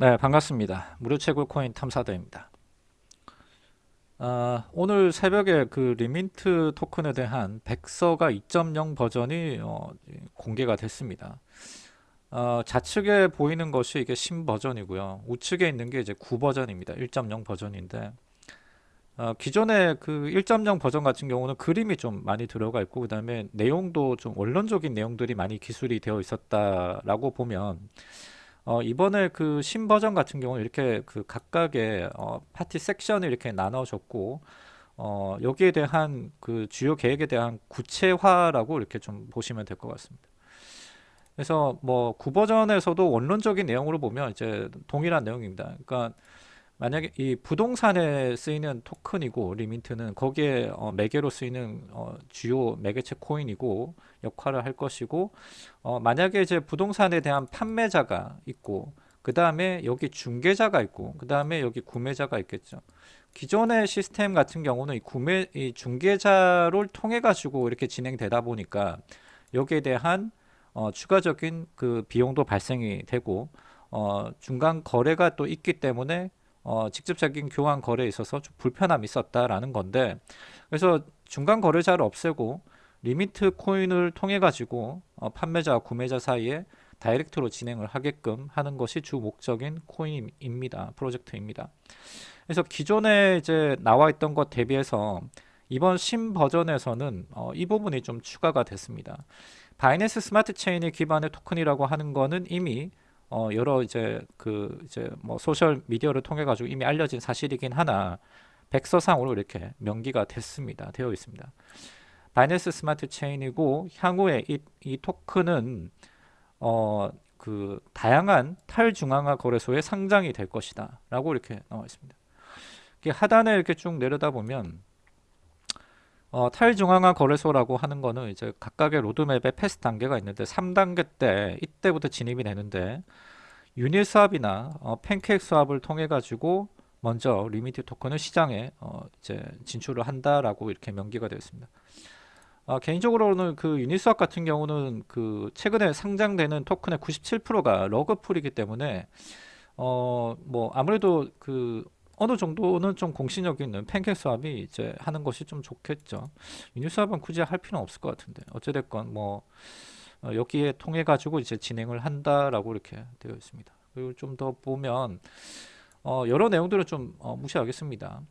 네 반갑습니다. 무료 채굴 코인 탐사대입니다. 아, 오늘 새벽에 그 리민트 토큰에 대한 백서가 2.0 버전이 어, 공개가 됐습니다. 어, 좌측에 보이는 것이 이게 신 버전이고요. 우측에 있는 게 이제 9 버전입니다. 1.0 버전인데 어, 기존의 그 1.0 버전 같은 경우는 그림이 좀 많이 들어가 있고 그 다음에 내용도 좀 원론적인 내용들이 많이 기술이 되어 있었다라고 보면 어, 이번에 그 신버전 같은 경우는 이렇게 그 각각의 어, 파티 섹션을 이렇게 나눠줬고 어, 여기에 대한 그 주요 계획에 대한 구체화라고 이렇게 좀 보시면 될 것 같습니다. 그래서 뭐 구버전에서도 원론적인 내용으로 보면 이제 동일한 내용입니다. 그러니까 만약에 이 부동산에 쓰이는 토큰이고 리민트는 거기에 어, 매개로 쓰이는 어, 주요 매개체 코인이고 역할을 할 것이고 어, 만약에 이제 부동산에 대한 판매자가 있고 그 다음에 여기 중개자가 있고 그 다음에 여기 구매자가 있겠죠. 기존의 시스템 같은 경우는 이 구매 이 중개자를 통해 가지고 이렇게 진행되다 보니까 여기에 대한 어, 추가적인 그 비용도 발생이 되고 어, 중간 거래가 또 있기 때문에 어, 직접적인 교환 거래에 있어서 좀 불편함이 있었다라는 건데 그래서 중간 거래자를 없애고 리민트 코인을 통해 가지고 어, 판매자와 구매자 사이에 direct로 진행을 하게끔 하는 것이 주 목적인 코인입니다. 프로젝트입니다. 그래서 기존에 이제 나와 있던 것 대비해서 이번 신 버전에서는 어, 이 부분이 좀 추가가 됐습니다. Binance Smart Chain의 기반의 토큰이라고 하는 거는 이미 어, 여러 이제 그 이제 뭐 소셜 미디어를 통해 가지고 이미 알려진 사실이긴 하나 백서상으로 이렇게 명기가 됐습니다. 되어 있습니다. Binance Smart Chain이고 향후에 이, 이 토큰은 어, 그 다양한 탈중앙화 거래소에 상장이 될 것이다 라고 이렇게 나와 있습니다. 하단에 이렇게 쭉 내려다 보면 어, 탈중앙화 거래소라고 하는 거는 이제 각각의 로드맵에 phase 단계가 있는데 3단계 때 이때부터 진입이 되는데 Uniswap이나 어, PancakeSwap을 통해 가지고 먼저 리민트 토큰을 시장에 어, 이제 진출을 한다라고 이렇게 명기가 되어 있습니다. 어, 개인적으로는 그 Uniswap 같은 경우는 그 최근에 상장되는 토큰의 97%가 rug pull이기 때문에 어 뭐 아무래도 그 어느 정도는 좀 공신력 있는 PancakeSwap이 이제 하는 것이 좀 좋겠죠. Uniswap은 굳이 할 필요는 없을 것 같은데 어찌됐건 뭐 어, 여기에 통해 가지고 이제 진행을 한다라고 이렇게 되어 있습니다. 그리고 좀 더 보면 어, 여러 내용들을 좀 어, 무시하겠습니다.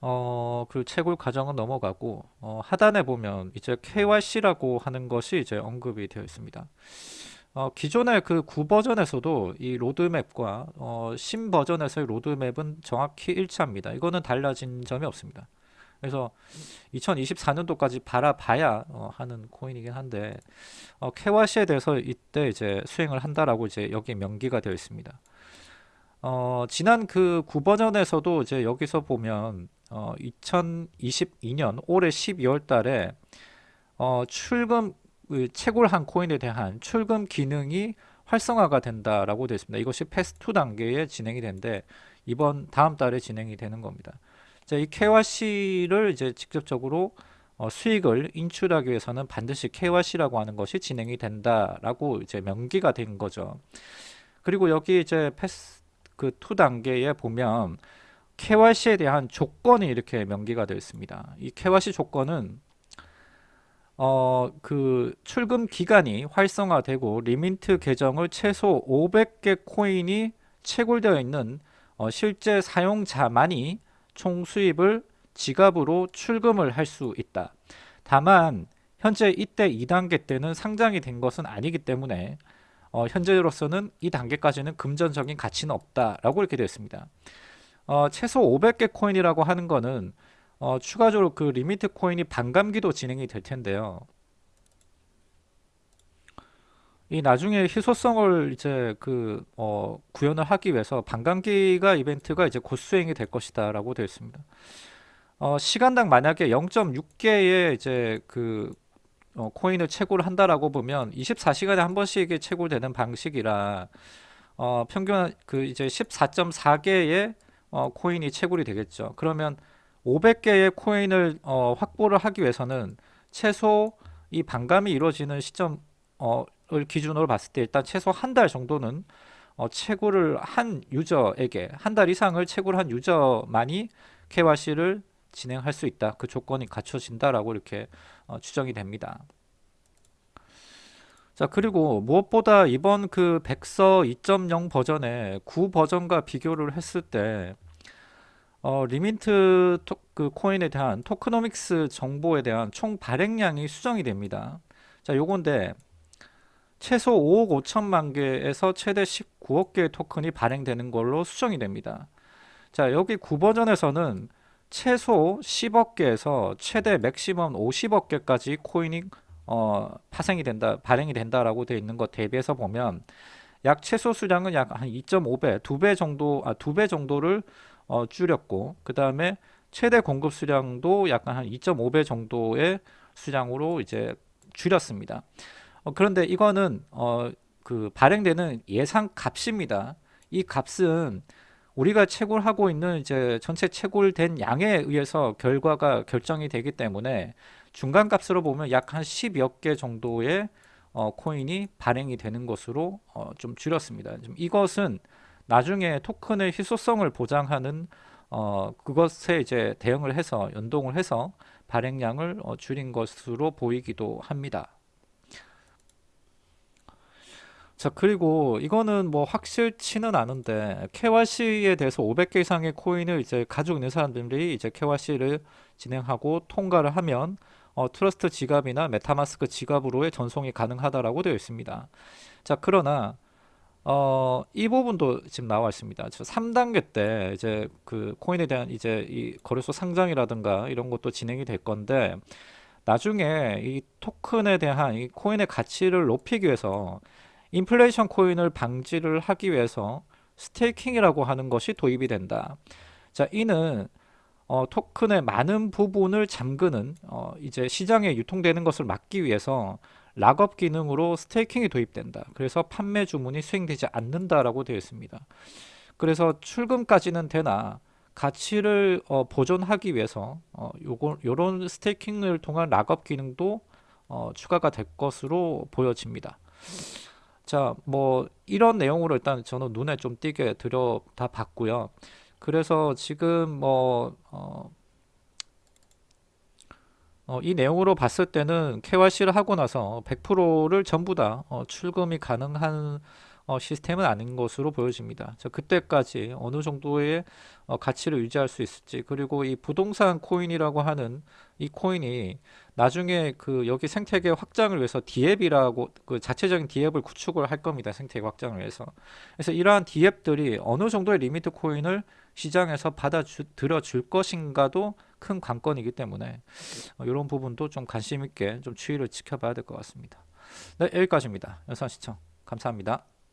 어, 그 채굴 과정은 넘어가고 어, 하단에 보면 이제 KYC라고 하는 것이 이제 언급이 되어 있습니다. 어, 기존의 그 9버전에서도 이 로드맵과 어, 신 버전에서의 로드맵은 정확히 일치합니다. 이거는 달라진 점이 없습니다. 그래서 2024년도까지 바라봐야 어, 하는 코인이긴 한데 어, KYC에 대해서 이때 이제 수행을 한다라고 이제 여기 명기가 되어 있습니다. 어, 지난 그 9버전에서도 이제 여기서 보면 어, 2022년 올해 12월 달에 어, 출금 그 채굴한 코인에 대한 출금 기능이 활성화가 된다라고 되어 있습니다. 이것이 패스2 단계에 진행이 되는데 이번 다음 달에 진행이 되는 겁니다. 자, 이 KYC를 이제 직접적으로 어, 수익을 인출하기 위해서는 반드시 KYC라고 하는 것이 진행이 된다라고 이제 명기가 된 거죠. 그리고 여기 이제 phase 그 2단계에 보면 KYC에 대한 조건이 이렇게 명기가 되어 있습니다. 이 KYC 조건은 어, 그 출금 기간이 활성화되고 리민트 계정을 최소 500개 코인이 채굴되어 있는 어, 실제 사용자만이 총 수입을 지갑으로 출금을 할 수 있다. 다만 현재 이때 2단계 때는 상장이 된 것은 아니기 때문에 어, 현재로서는 이 단계까지는 금전적인 가치는 없다라고 이렇게 되어 있습니다. 어, 최소 500개 코인이라고 하는 거는 어, 추가적으로 그 리민트 코인이 반감기도 진행이 될 텐데요. 이 나중에 희소성을 이제 그 어, 구현을 하기 위해서 반감기가 이벤트가 이제 곧 수행이 될 것이다라고 되어 있습니다. 어, 시간당 만약에 0.6개의 이제 그 어, 코인을 채굴을 한다라고 보면 24시간에 한 번씩 채굴되는 방식이라 어, 평균 그 이제 14.4개의 어, 코인이 채굴이 되겠죠. 그러면 500개의 코인을 어, 확보를 하기 위해서는 최소 이 반감이 이루어지는 시점 어, 을 기준으로 봤을 때 일단 최소 한 달 정도는 어, 채굴을 한 유저에게 한 달 이상을 채굴 한 유저만이 KYC를 진행할 수 있다. 그 조건이 갖춰진다라고 이렇게 어, 추정이 됩니다. 자 그리고 무엇보다 이번 그 백서 2.0 버전의 9 버전과 비교를 했을 때 어, 리민트 토, 그 코인에 대한 tokenomics 정보에 대한 총 발행량이 수정이 됩니다. 자 요건데 최소 5억 5천만 개에서 최대 19억 개의 토큰이 발행되는 걸로 수정이 됩니다. 자 여기 구버전에서는 최소 10억 개에서 최대 maximum 50억 개까지 코인이 어, 파생이 된다, 발행이 된다라고 되어 있는 것 대비해서 보면 약 최소 수량은 약 한 2.5배, 2배 정도, 아, 2배 정도를 어, 줄였고, 그 다음에 최대 공급 수량도 약간 한 2.5배 정도의 수량으로 이제 줄였습니다. 어, 그런데 이거는 어, 그 발행되는 예상 값입니다. 이 값은 우리가 채굴하고 있는 이제 전체 채굴된 양에 의해서 결과가 결정이 되기 때문에 중간 값으로 보면 약 한 10여 개 정도의 어, 코인이 발행이 되는 것으로 어, 좀 줄였습니다. 좀 이것은 나중에 토큰의 희소성을 보장하는 어, 그것에 이제 대응을 해서 연동을 해서 발행량을 어, 줄인 것으로 보이기도 합니다. 자 그리고 이거는 뭐 확실치는 않은데 KYC에 대해서 500개 이상의 코인을 이제 가지고 있는 사람들이 이제 KYC를 진행하고 통과를 하면 어, Trust 지갑이나 MetaMask 지갑으로의 전송이 가능하다라고 되어 있습니다. 자 그러나 어, 이 부분도 지금 나와 있습니다. 3단계 때 이제 그 코인에 대한 이제 이 거래소 상장이라든가 이런 것도 진행이 될 건데 나중에 이 토큰에 대한 이 코인의 가치를 높이기 위해서 인플레이션 코인을 방지를 하기 위해서 스테이킹이라고 하는 것이 도입이 된다. 자, 이는 어, 토큰의 많은 부분을 잠그는 어, 이제 시장에 유통되는 것을 막기 위해서 락업 기능으로 스테이킹이 도입된다. 그래서 판매 주문이 수행되지 않는다라고 되어 있습니다. 그래서 출금까지는 되나 가치를 어, 보존하기 위해서 어, 요거 요런 스테이킹을 통한 락업 기능도 어, 추가가 될 것으로 보여집니다. 자, 뭐 이런 내용으로 일단 저는 눈에 좀 띄게 들여 다 봤고요. 그래서 지금 뭐 어, 어, 이 내용으로 봤을 때는 KYC를 하고 나서 100%를 전부 다 어, 출금이 가능한 어, 시스템은 아닌 것으로 보여집니다. 자, 그때까지 어느 정도의 어, 가치를 유지할 수 있을지 그리고 이 부동산 코인이라고 하는 이 코인이 나중에 그 여기 생태계 확장을 위해서 DApp이라고 그 자체적인 DApp을 구축을 할 겁니다. 생태계 확장을 위해서. 그래서 이러한 DApp들이 어느 정도의 리민트 코인을 시장에서 받아들여 줄 것인가도 큰 관건이기 때문에 어, 이런 부분도 좀 관심 있게 좀 추이를 지켜봐야 될 것 같습니다. 네, 여기까지입니다. 영상 시청 감사합니다.